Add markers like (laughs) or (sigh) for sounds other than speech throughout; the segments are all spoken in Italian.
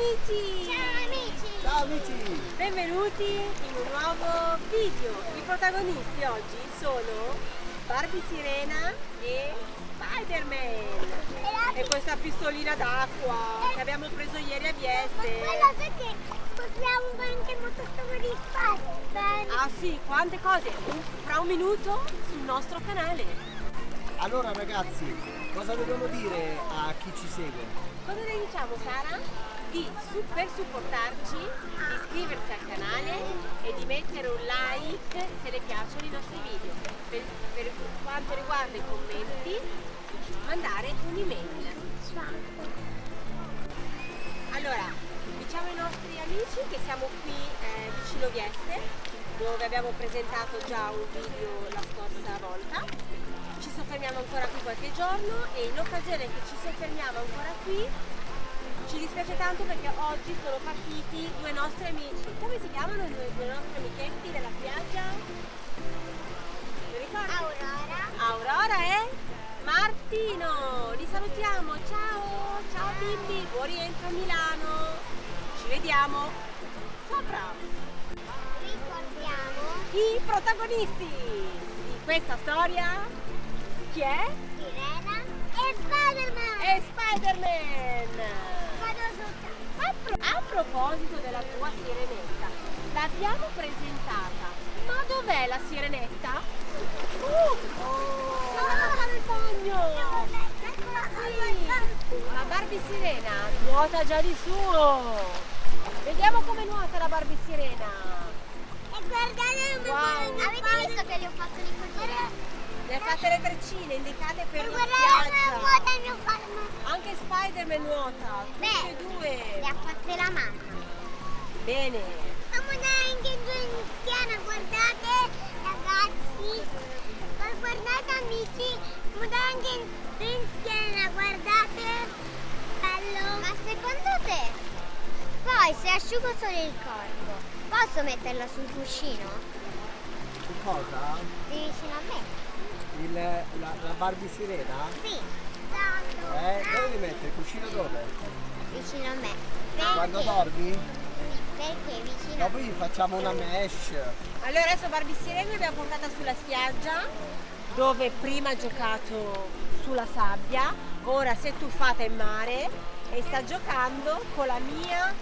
amici! Ciao amici! Ciao amici! Benvenuti in un nuovo video. I protagonisti oggi sono Barbie Sirena e Spider-Man. E questa pistolina d'acqua che abbiamo preso ieri a Vieste. Guarda perché possiamo anche il motoscafo di Spider-Man. Ah sì, quante cose! Fra un minuto sul nostro canale. Allora ragazzi, cosa dobbiamo dire a chi ci segue? Cosa le diciamo Sara? Di su- per supportarci, di iscriversi al canale e di mettere un like se le piacciono i nostri video. Per, per quanto riguarda i commenti, mandare un'email. Allora, diciamo ai nostri amici che siamo qui eh, vicino Vieste, dove abbiamo presentato già un video la scorsa volta. Ci soffermiamo ancora qui qualche giorno e in occasione che ci soffermiamo ancora qui, ci dispiace tanto perché oggi sono partiti due nostri amici. Come si chiamano i due, due nostri amichetti della spiaggia? Aurora. Aurora e Martino, li salutiamo, ciao, ciao bimbi, buon rientro a Milano, ci vediamo sopra. Ricordiamo I protagonisti di questa storia, chi è? Sirena e Spider-Man. È Spider-Man. A, pro- a proposito della tua sirenetta, l'abbiamo presentata, ma dov'è la sirenetta? Uh, oh, ah, nel bagno! Sì, la Barbie Sirena nuota già di suo. Vediamo come nuota la Barbie Sirena. E guardate Wow. Avete visto che gli ho fatto di così? Le ha fatte le treccine indicate per la Guardate come vuota spiaggia. il mio palmo. Anche Spider-Man nuota, tutte Beh. e due. Le ha fatte la mamma. Bene. Siamo anche giù in schiena, guardate ragazzi. Ma Guardate amici, siamo anche giù in schiena, guardate. Bello. Ma secondo te, poi se asciugo solo il corpo, posso metterla sul cuscino? Cosa? Di vicino a me? Il, la, la Barbie sirena? Sì. Eh, dove li mette? Il cuscino dove? Vicino a me. Quando Perché? dormi? Perché vicino a Dopo gli facciamo una mesh. Allora adesso Barbie Sirena l'abbiamo portata sulla spiaggia dove prima ha giocato sulla sabbia, ora si è tuffata in mare e sta giocando con la mia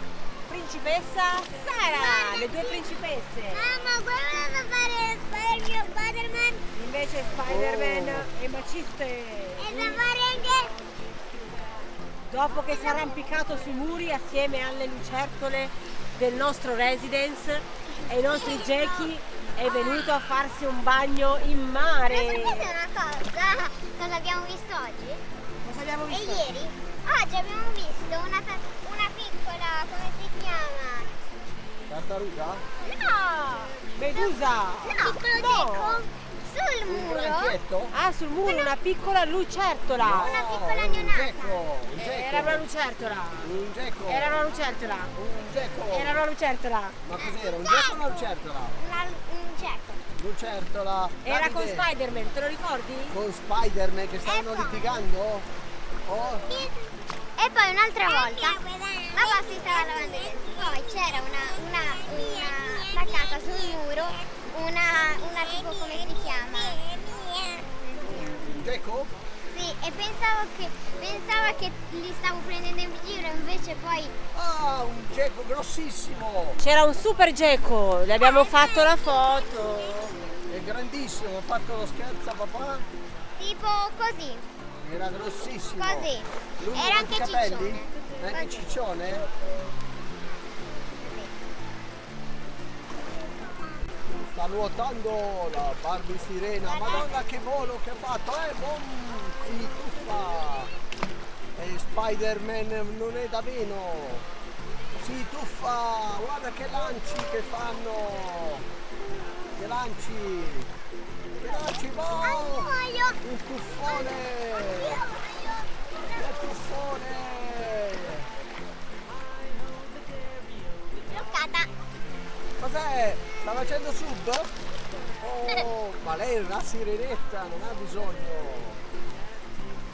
principessa Sara, le due principesse. Mamma, guarda da fare il mio Spider-Man Invece Spider-Man Oh. e Maciste, e da fare anche dopo che si è arrampicato sui muri assieme alle lucertole del nostro residence e i nostri Jackie, è venuto a farsi un bagno in mare. Sapete una cosa? Cosa abbiamo visto oggi? Cosa abbiamo E visto? ieri? Tartaruga? No! Medusa! No, piccolo No. gecko sul Un muro. Ah, sul muro una piccola lucertola! Una piccola un neonata. gecko, un Eh, gecko. Era una lucertola! Un gecko. Era una lucertola! Un gecko. Era una lucertola! Ma cos'era? Un gecko o una lucertola? Una, un gecko. Lucertola. Era con Spider-Man, te lo ricordi? Con Spider-Man che stavano Ecco. litigando? Oh, E poi un'altra volta pasta si stava lavando i denti. Poi c'era una, una, una attaccata sul muro, una, una tipo come si chiama? un gecko? Sì, e pensavo che, pensava che li stavo prendendo in giro, invece poi Ah, un gecko grossissimo! C'era un super gecko, le abbiamo fatto la foto! È grandissimo, ho fatto lo scherzo a papà. tipo così, Era grossissimo. così. Lungo Era anche capelli? ciccione. È Anche ciccione? Sta nuotando la Barbie sirena. Madonna che volo che ha fatto, eh? Bom, si tuffa. E Spider-Man non è da meno. Si tuffa, guarda che lanci che fanno. Che lanci. Che lanci, boh. Un tuffone. Cos'è? Sta facendo sub? Oh, ma lei è una sirenetta, non ha bisogno.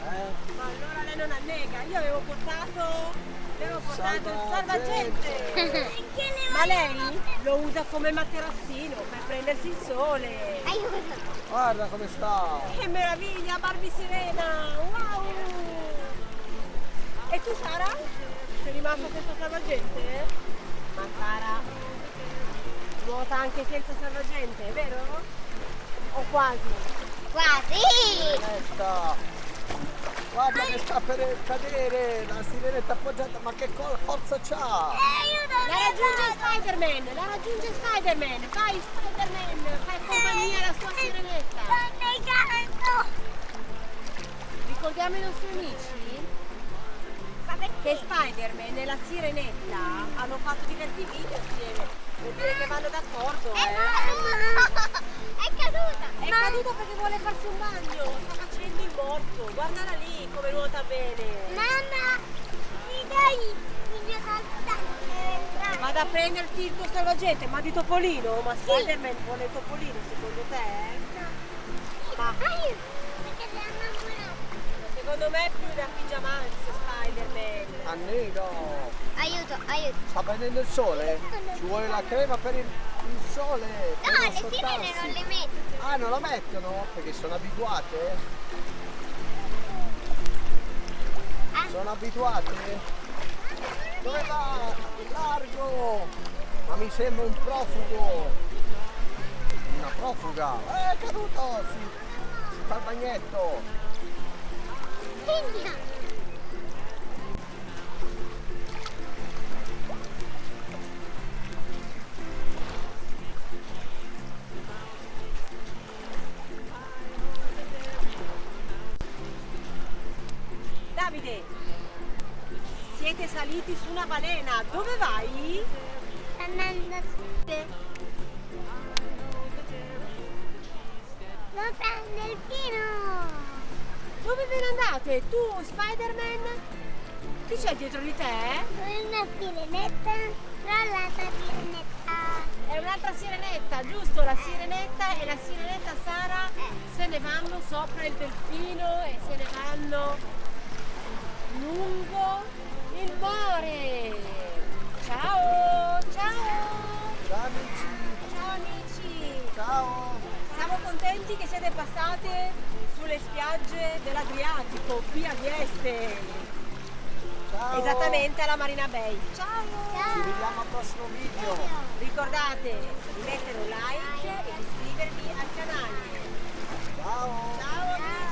Eh? Ma allora lei non annega, io avevo portato Abbiamo portato il Salvagente. salvagente. (laughs) Ma lei lo usa come materassino per prendersi il sole. Guarda come sta. Che meraviglia, Barbie Sirena! Wow! E tu Sara? Sei rimasta senza salvagente? Ma Sara nuota anche senza salvagente, vero? O quasi? Quasi. Aspetta. Guarda che sta per cadere, la sirenetta appoggiata, ma che forza c'ha? Aiuto. La raggiunge Spider-Man! La raggiunge Spider-Man! Vai Spider-Man! Fai compagnia alla sua sirenetta! Stai caldo. Ricordiamo i nostri amici che Spider-Man e la sirenetta hanno fatto diversi video insieme. Vuol dire che vanno d'accordo, È eh? caduta. È caduta. È caduta perché vuole farsi un bagno, sta facendo il morto. Guardala lì come nuota bene. Mamma, mi dai il mio saltare. Vado a prenderti il tuo salvagente, ma di Topolino? Ma Spider-Man vuole il Topolino secondo te? Ma Aiuto. Perché sei innamorata. secondo me è più da pigiamanza Spider-Man. Annino. Aiuto, aiuto. Sta prendendo il sole? Ci vuole la crema per il, il sole? No, le sirene non le metto. Ah, non la mettono? Perché sono abituate? Ah. Sono abituate? Dove va? Largo! Ma mi sembra un profugo! Una profuga! Eh, è caduto! Si, si fa il bagnetto! Figlia. Siete saliti su una balena, dove vai? Andando sud. Dove prende il pino? Dove ve ne andate? Tu, Spider-Man? Chi c'è dietro di te? Una sirenetta, l'altra sirenetta. È un'altra sirenetta, giusto? La sirenetta e la sirenetta Sara se ne vanno sopra il delfino e se ne vanno il mare. Ciao, ciao, Ciao amici! ciao amici. Ciao! Siamo contenti che siete passate sulle spiagge dell'Adriatico, qui a Vieste, Ciao! esattamente alla Marina Bay. Ciao! Ci vediamo al prossimo video! Ricordate di mettere un like e di iscrivervi al canale. Ciao! Ciao amici!